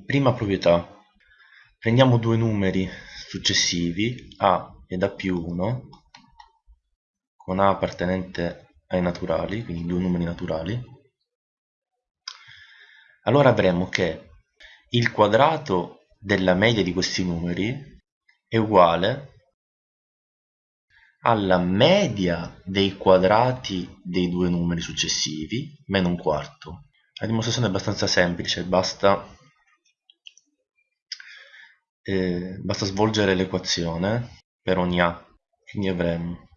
prima proprietà prendiamo due numeri successivi a ed a più 1 con a appartenente ai naturali quindi due numeri naturali allora avremo che il quadrato della media di questi numeri è uguale alla media dei quadrati dei due numeri successivi meno un quarto. La dimostrazione è abbastanza semplice, basta, eh, basta svolgere l'equazione per ogni a, quindi avremo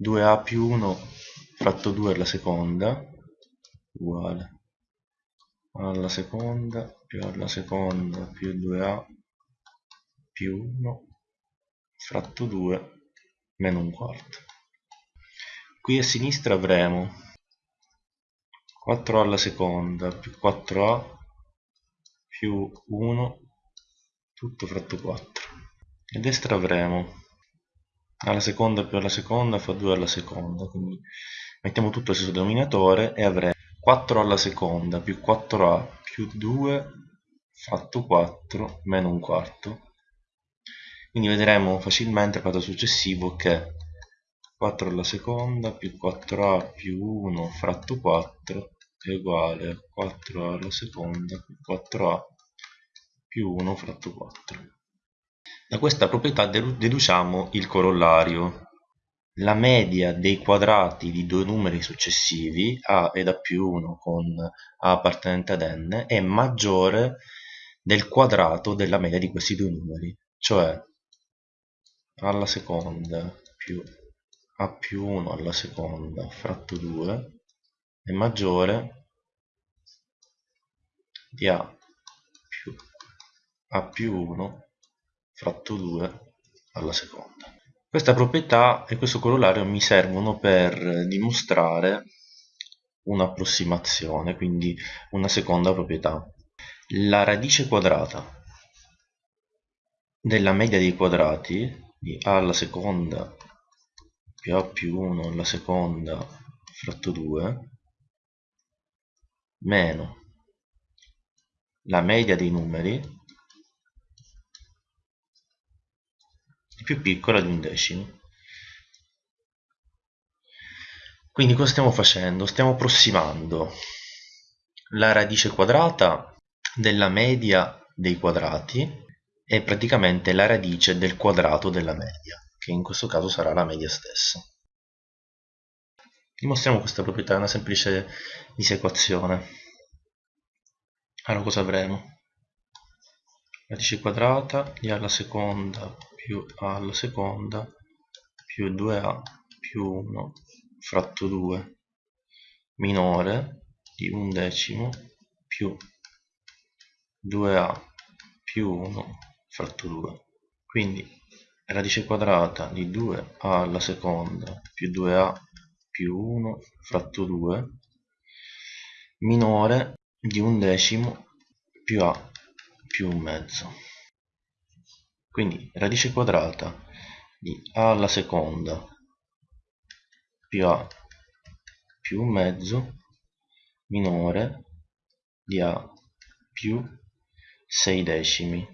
2a più 1 fratto 2 alla seconda uguale alla seconda più alla seconda più 2a più 1 fratto 2 meno un quarto. Qui a sinistra avremo 4a alla seconda più 4a più 1 tutto fratto 4 a destra avremo. Alla seconda più alla seconda fa 2 alla seconda quindi mettiamo tutto al stesso denominatore e avremo 4 alla seconda più 4a più 2 fatto 4 meno un quarto. Quindi vedremo facilmente al quadro successivo che 4 alla seconda più 4a più 1 fratto 4 è uguale a 4a alla seconda più 4a più 1 fratto 4 da questa proprietà deduciamo il corollario. La media dei quadrati di due numeri successivi a ed a più 1 con a appartenente ad n è maggiore del quadrato della media di questi due numeri cioè alla seconda più a più 1 alla seconda fratto 2 è maggiore di a a più 1 fratto 2 alla seconda. Questa proprietà e questo corollario mi servono per dimostrare un'approssimazione, quindi una seconda proprietà. La radice quadrata della media dei quadrati di a alla seconda più a più 1 alla seconda fratto 2 meno la media dei numeri più piccola di un decimo quindi cosa stiamo facendo? stiamo approssimando la radice quadrata della media dei quadrati è praticamente la radice del quadrato della media, che in questo caso sarà la media stessa. Dimostriamo questa proprietà, è una semplice disequazione. Allora cosa avremo? Radice quadrata di alla seconda più a alla seconda più 2a più 1 fratto 2 minore di un decimo più 2a più 1 fratto 2 quindi radice quadrata di 2a alla seconda più 2a più 1 fratto 2 minore di un decimo più a più un mezzo quindi radice quadrata di a alla seconda più a più un mezzo minore di a più 6 decimi.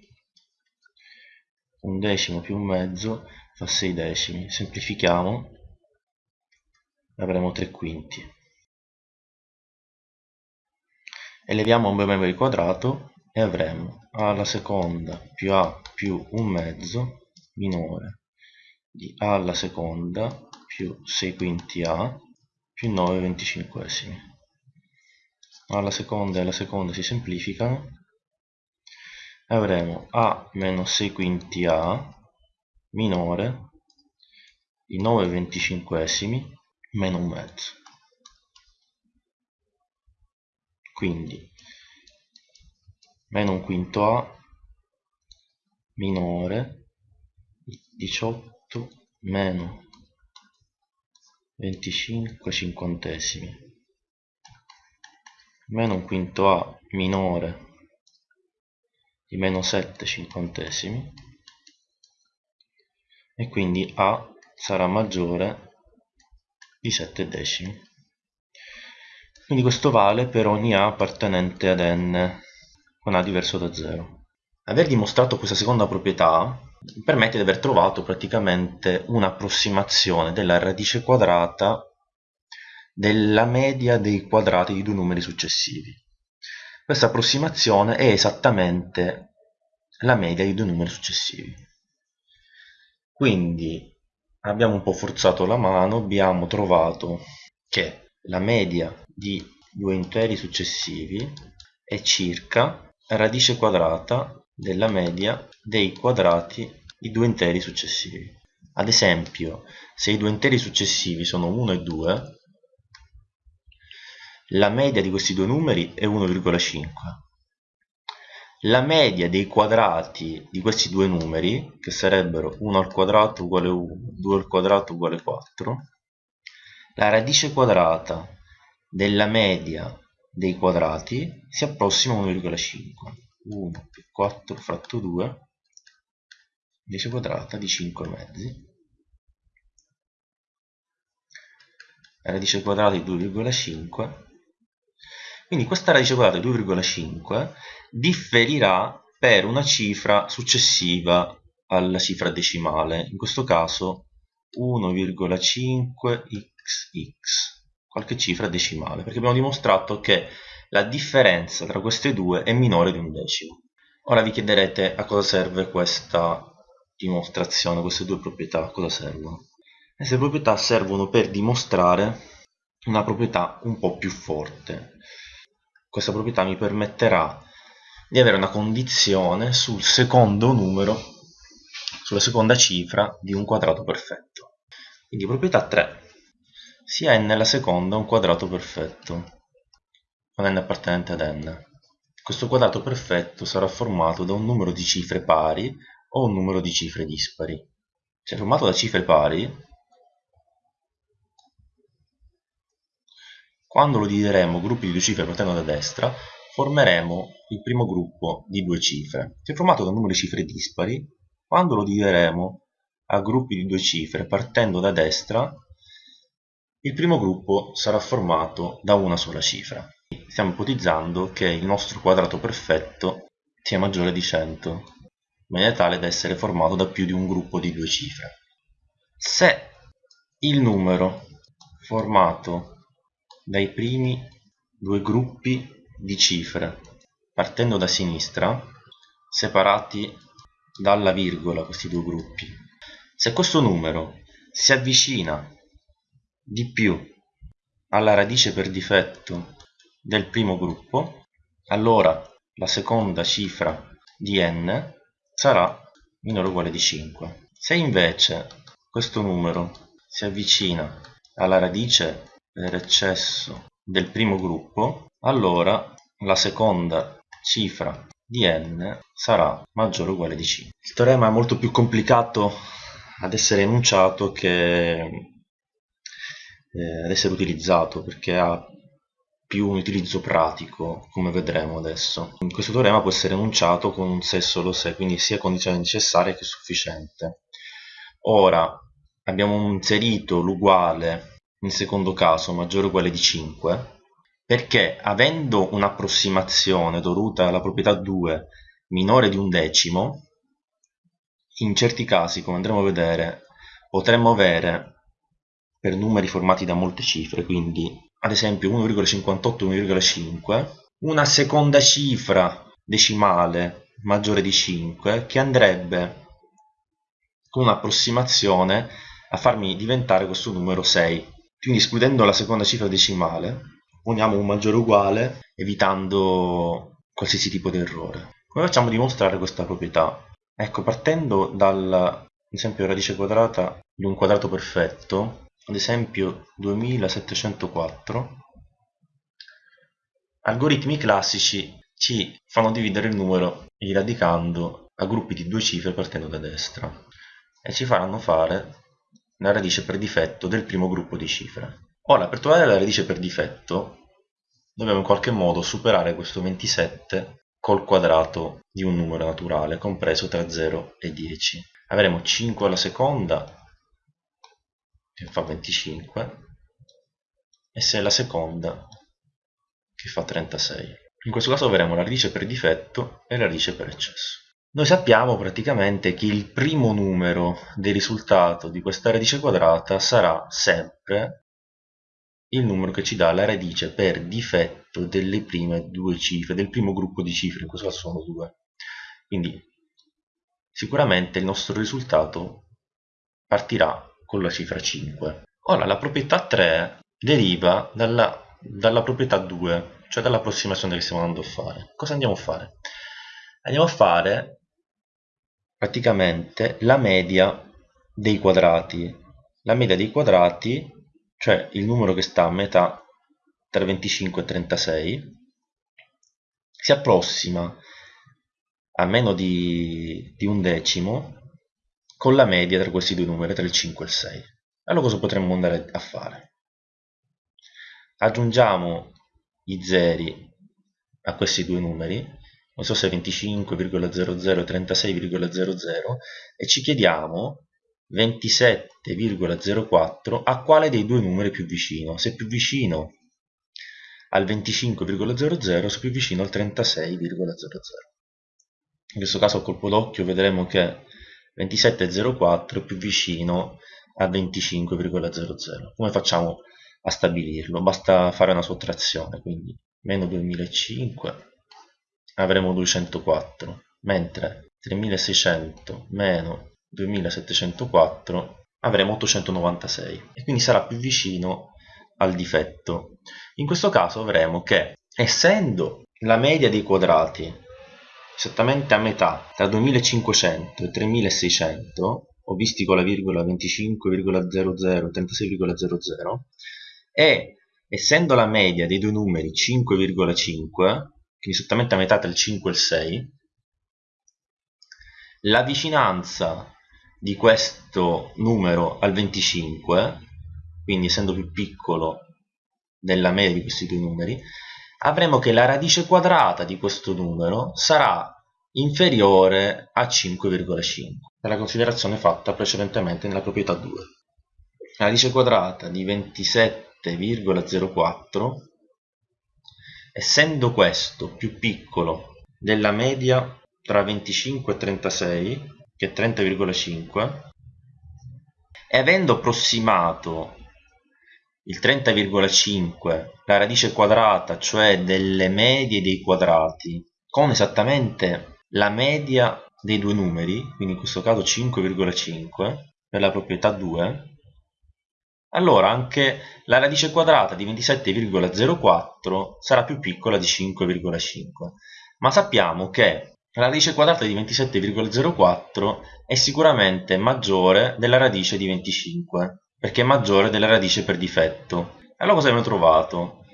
Un decimo più un mezzo fa 6 decimi. Semplifichiamo avremo 3 quinti. Eleviamo un memory quadrato e avremo a alla seconda più a più un mezzo minore. Di a alla seconda più 6 quinti a più 9 venticinquesimi. Alla seconda e alla seconda si semplificano. Avremo a meno 6 quinti a minore di 9 venticinquesimi meno un mezzo. Quindi meno un quinto a minore di 18 meno 25 cinquantesimi meno un quinto a minore di meno 7 cinquantesimi e quindi A sarà maggiore di 7 decimi. Quindi questo vale per ogni A appartenente ad n. con a diverso da 0. Aver dimostrato questa seconda proprietà permette di aver trovato praticamente un'approssimazione della radice quadrata della media dei quadrati di due numeri successivi. Questa approssimazione è esattamente la media di due numeri successivi. Quindi abbiamo un po' forzato la mano, abbiamo trovato che la media di due interi successivi è circa radice quadrata della media dei quadrati di due interi successivi. Ad esempio, se i due interi successivi sono 1 e 2, la media di questi due numeri è 1,5. La media dei quadrati di questi due numeri, che sarebbero 1 al quadrato uguale 1, 2 al quadrato uguale 4, la radice quadrata della media dei quadrati si approssima a 1,5 1 più 4 fratto 2 radice quadrata di 5 mezzi. Radice quadrata di 2,5 quindi questa radice quadrata di 2,5 differirà per una cifra successiva alla cifra decimale in questo caso 1,5xx qualche cifra decimale, perché abbiamo dimostrato che la differenza tra queste due è minore di un decimo. Ora vi chiederete a cosa serve questa dimostrazione, queste due proprietà, a cosa servono? Queste proprietà servono per dimostrare una proprietà un po' più forte. Questa proprietà mi permetterà di avere una condizione sul secondo numero, sulla seconda cifra di un quadrato perfetto. Quindi proprietà 3 sia n alla seconda un quadrato perfetto, con n appartenente ad n. Questo quadrato perfetto sarà formato da un numero di cifre pari o un numero di cifre dispari. Se è formato da cifre pari, quando lo divideremo gruppi di due cifre partendo da destra, formeremo il primo gruppo di due cifre. Se è formato da un numero di cifre dispari, quando lo divideremo a gruppi di due cifre partendo da destra, il primo gruppo sarà formato da una sola cifra. Stiamo ipotizzando che il nostro quadrato perfetto sia maggiore di 100, in maniera tale da essere formato da più di un gruppo di due cifre. Se il numero formato dai primi due gruppi di cifre partendo da sinistra, separati dalla virgola questi due gruppi, se questo numero si avvicina di più alla radice per difetto del primo gruppo, allora la seconda cifra di n sarà minore o uguale di 5. Se invece questo numero si avvicina alla radice per eccesso del primo gruppo, allora la seconda cifra di n sarà maggiore o uguale di 5. Il teorema è molto più complicato ad essere enunciato che eh, ad essere utilizzato perché ha più un utilizzo pratico come vedremo adesso. Questo teorema può essere enunciato con un se solo se quindi sia condizione necessaria che sufficiente. Ora abbiamo inserito l'uguale nel secondo caso maggiore o uguale di 5 perché avendo un'approssimazione dovuta alla proprietà 2 minore di un decimo in certi casi come andremo a vedere potremmo avere per numeri formati da molte cifre, quindi ad esempio 1,58 1,5, una seconda cifra decimale maggiore di 5 che andrebbe con un'approssimazione a farmi diventare questo numero 6. Quindi escludendo la seconda cifra decimale, poniamo un maggiore uguale evitando qualsiasi tipo di errore. Come facciamo a dimostrare questa proprietà? Ecco, partendo dal esempio radice quadrata di un quadrato perfetto, ad esempio 2704, algoritmi classici ci fanno dividere il numero radicando a gruppi di due cifre partendo da destra e ci faranno fare la radice per difetto del primo gruppo di cifre. Ora, per trovare la radice per difetto, dobbiamo in qualche modo superare questo 27 col quadrato di un numero naturale compreso tra 0 e 10. Avremo 5 alla seconda che fa 25 e se è la seconda che fa 36 In questo caso avremo la radice per difetto e la radice per eccesso. Noi sappiamo praticamente che il primo numero del risultato di questa radice quadrata sarà sempre il numero che ci dà la radice per difetto delle prime due cifre, del primo gruppo di cifre, in questo caso sono due. Quindi sicuramente il nostro risultato partirà con la cifra 5. Ora la proprietà 3 deriva dalla, dalla proprietà 2, cioè dall'approssimazione che stiamo andando a fare. Cosa andiamo a fare? Andiamo a fare praticamente la media dei quadrati. La media dei quadrati, cioè il numero che sta a metà tra 25 e 36, si approssima a meno di, di un decimo con la media tra questi due numeri, tra il 5 e il 6. Allora cosa potremmo andare a fare? Aggiungiamo i zeri a questi due numeri, non so se 25,00 36,00 e ci chiediamo 27,04 a quale dei due numeri è più vicino, se è più vicino al 25,00 o se più vicino al 36,00. In questo caso a colpo d'occhio vedremo che 27,04 è più vicino a 25,00. Come facciamo a stabilirlo? Basta fare una sottrazione, quindi meno 2005 avremo 204, mentre 3600 meno 2704 avremo 896 e quindi sarà più vicino al difetto. In questo caso avremo che essendo la media dei quadrati esattamente a metà tra 2500 e 3600 ho visti con la virgola 25,00 36,00 e essendo la media dei due numeri 5,5 quindi esattamente a metà tra il 5 e il 6 la vicinanza di questo numero al 25 quindi essendo più piccolo della media di questi due numeri avremo che la radice quadrata di questo numero sarà inferiore a 5,5 per la considerazione fatta precedentemente nella proprietà 2 la radice quadrata di 27,04 essendo questo più piccolo della media tra 25 e 36 che è 30,5 e avendo approssimato il 30,5 la radice quadrata cioè delle medie dei quadrati con esattamente la media dei due numeri quindi in questo caso 5,5 per la proprietà 2 allora anche la radice quadrata di 27,04 sarà più piccola di 5,5 ma sappiamo che la radice quadrata di 27,04 è sicuramente maggiore della radice di 25 perché è maggiore della radice per difetto. Allora cosa abbiamo trovato?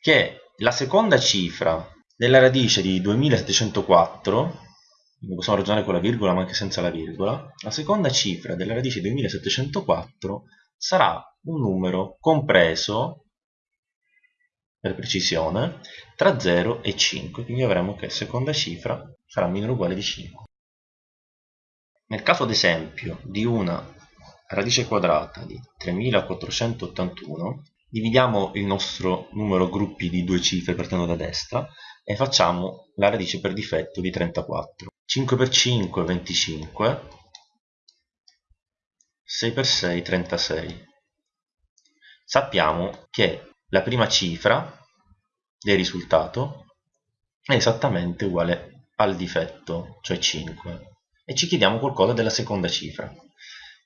Che la seconda cifra della radice di 2704, quindi possiamo ragionare con la virgola ma anche senza la virgola, la seconda cifra della radice di 2704 sarà un numero compreso, per precisione, tra 0 e 5, quindi avremo che seconda cifra sarà minore o uguale di 5. Nel caso ad esempio di una radice quadrata di 3481 dividiamo il nostro numero gruppi di due cifre partendo da destra e facciamo la radice per difetto di 34 5 per 5 25 6 per 6 36 sappiamo che la prima cifra del risultato è esattamente uguale al difetto cioè 5 e ci chiediamo qualcosa della seconda cifra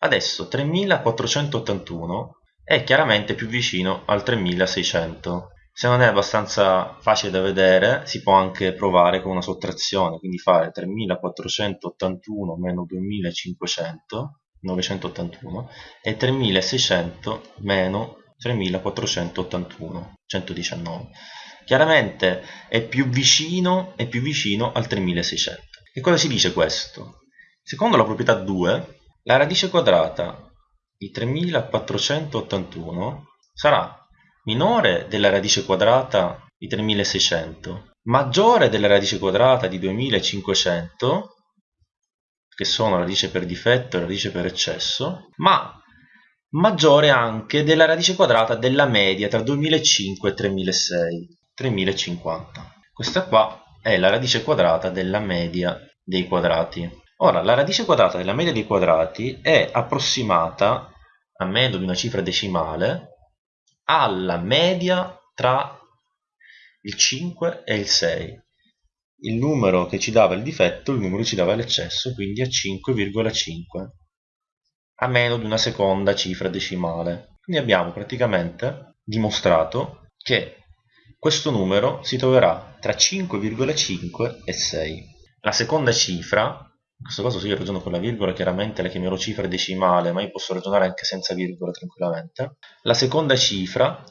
Adesso 3481 è chiaramente più vicino al 3600. Se non è abbastanza facile da vedere, si può anche provare con una sottrazione, quindi fare 3481 meno 2500, 981, e 3600 meno 3481, 119. Chiaramente è più vicino, è più vicino al 3600. Che cosa si dice questo? Secondo la proprietà 2, la radice quadrata di 3481 sarà minore della radice quadrata di 3600, maggiore della radice quadrata di 2500, che sono radice per difetto e radice per eccesso, ma maggiore anche della radice quadrata della media tra 2005 e 3006, 3050. questa qua è la radice quadrata della media dei quadrati. Ora, la radice quadrata della media dei quadrati è approssimata, a meno di una cifra decimale, alla media tra il 5 e il 6. Il numero che ci dava il difetto, il numero che ci dava l'eccesso, quindi a 5,5 a meno di una seconda cifra decimale. Quindi abbiamo praticamente dimostrato che questo numero si troverà tra 5,5 e 6. La seconda cifra, in questo caso io ragiono con la virgola chiaramente la chiamerò cifra decimale, ma io posso ragionare anche senza virgola tranquillamente, la seconda cifra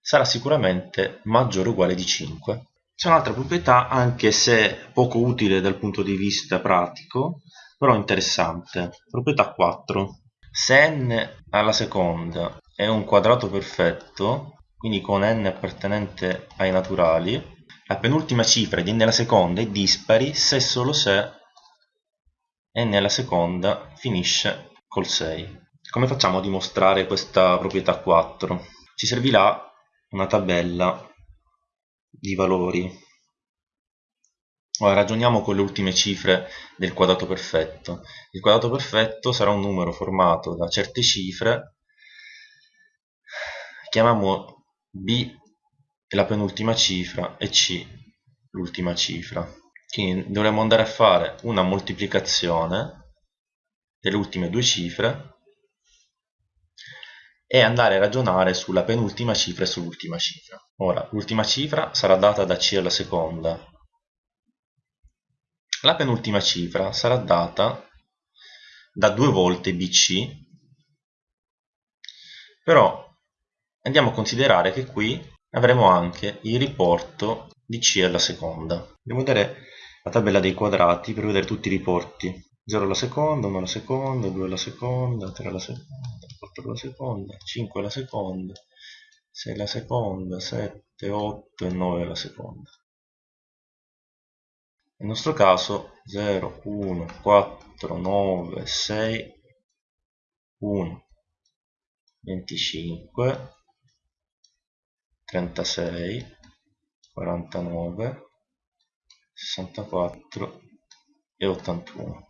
sarà sicuramente maggiore o uguale di 5. C'è un'altra proprietà, anche se poco utile dal punto di vista pratico, però interessante. Proprietà 4. Se n alla seconda è un quadrato perfetto, quindi con n appartenente ai naturali, la penultima cifra di n alla seconda è dispari se e solo se n alla seconda finisce col 6. Come facciamo a dimostrare questa proprietà 4? Ci servirà una tabella di valori Ora ragioniamo con le ultime cifre del quadrato perfetto. Il quadrato perfetto sarà un numero formato da certe cifre, chiamiamo B la penultima cifra e C l'ultima cifra. Quindi dovremmo andare a fare una moltiplicazione delle ultime due cifre e andare a ragionare sulla penultima cifra e sull'ultima cifra. Ora, l'ultima cifra sarà data da C alla seconda, la penultima cifra sarà data da due volte BC, però andiamo a considerare che qui avremo anche il riporto di C alla seconda. A vedere la tabella dei quadrati per vedere tutti i riporti. 0 alla seconda, 1 alla seconda, 2 alla seconda, 3 alla seconda, 4 alla seconda, 5 alla seconda, 6 alla seconda, 7, 8 e 9 alla seconda nel nostro caso 0 1 4 9 6 1 25 36 49 64 e 81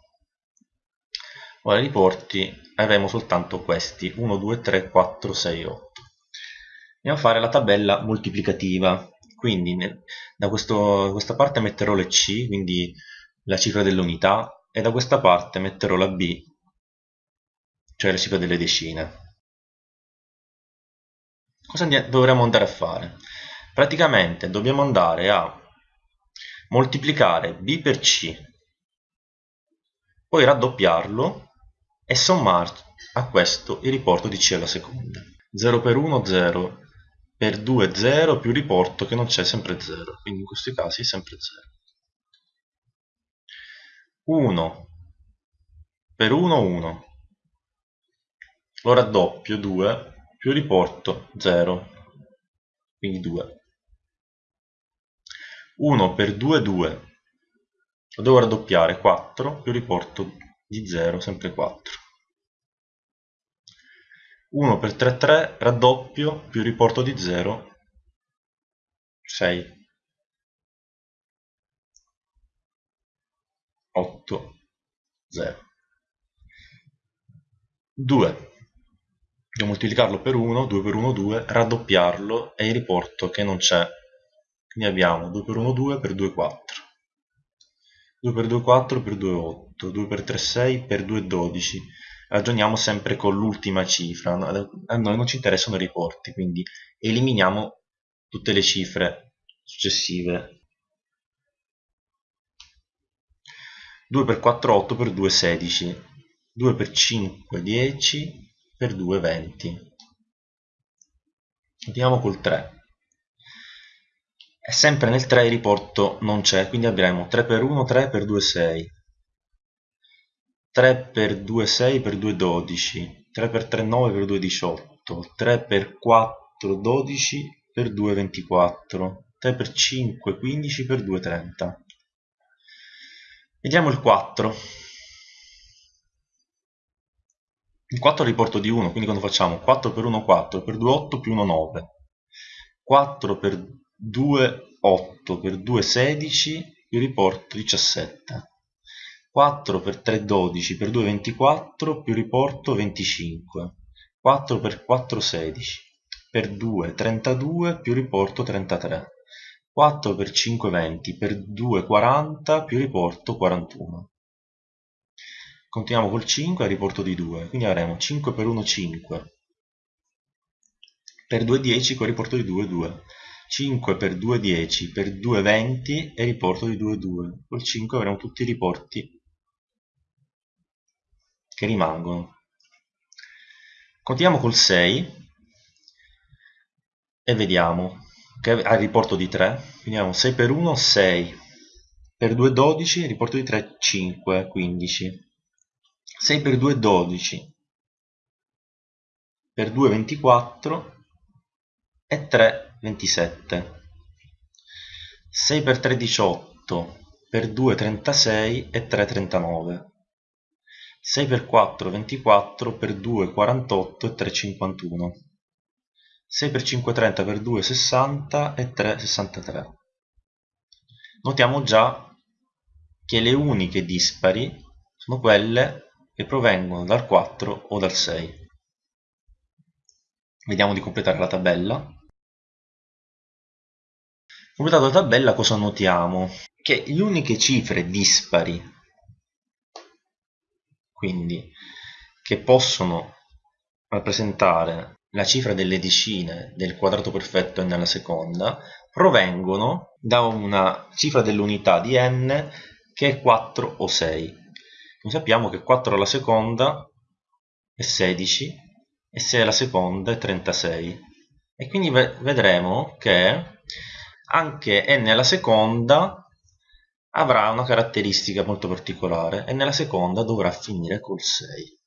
ora i riporti avremo soltanto questi 1 2 3 4 6 8 andiamo a fare la tabella moltiplicativa quindi nel, da questo, questa parte metterò le C, quindi la cifra dell'unità, e da questa parte metterò la B, cioè la cifra delle decine. Cosa dovremmo andare a fare? Praticamente dobbiamo andare a moltiplicare B per C, poi raddoppiarlo e sommare a questo il riporto di C alla seconda. 0 per 1, 0, per 2 0 più riporto che non c'è sempre 0 quindi in questi casi è sempre 0 1 per 1 1 lo raddoppio 2 più riporto 0 quindi 2 1 per 2 2 lo devo raddoppiare. 4 più riporto di 0 sempre 4 1 per 3 3 raddoppio più riporto di 0 6 8 0 2 devo moltiplicarlo per 1 2 per 1 2 raddoppiarlo e riporto che non c'è quindi abbiamo 2 per 1 2 per 2 4 2 per 2 4 per 2 8 2 per 3 6 per 2 12 ragioniamo sempre con l'ultima cifra, a noi non ci interessano i riporti, quindi eliminiamo tutte le cifre successive. 2 per 4 8 per 2 16, 2 per 5 10 per 2 20. Andiamo col 3. E sempre nel 3 il riporto non c'è, quindi avremo 3 per 1 3 per 2 6. 3 per 2 6 per 2 12 3 per 3 9 per 2 18 3 per 4 12 per 2 24 3 per 5 15 per 2 30 vediamo il 4 il 4 riporto di 1 quindi quando facciamo 4 per 1 4 per 2 8 più 1 9 4 per 2 8 per 2 16 più riporto 17 4 per 3 12 per 2 24 più riporto 25 4 per 4 16 per 2 32 più riporto 33 4 per 5 20 per 2 40 più riporto 41 continuiamo col 5 a riporto di 2 quindi avremo 5 per 1 5 per 2 10 con riporto di 2 2 5 per 2 10 per 2 20 e riporto di 2 2 col 5 avremo tutti i riporti che rimangono. Continuiamo col 6 e vediamo che ha il riporto di 3 quindi abbiamo 6 per 1 6 per 2 12 riporto di 3 5 15 6 per 2 12 per 2 24 e 3 27 6 per 3 18 per 2 36 e 3 39 6 per 4 24 per 2 48 e 3 51 6 per 5 30 per 2 60 e 3 63 notiamo già che le uniche dispari sono quelle che provengono dal 4 o dal 6 vediamo di completare la tabella Completata la tabella cosa notiamo? Che le uniche cifre dispari, quindi che possono rappresentare la cifra delle decine del quadrato perfetto n alla seconda, provengono da una cifra dell'unità di n che è 4 o 6. Noi sappiamo che 4 alla seconda è 16 e 6 alla seconda è 36. E quindi vedremo che anche n alla seconda avrà una caratteristica molto particolare e nella seconda dovrà finire col 6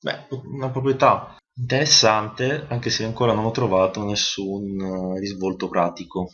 beh, una proprietà interessante anche se ancora non ho trovato nessun risvolto pratico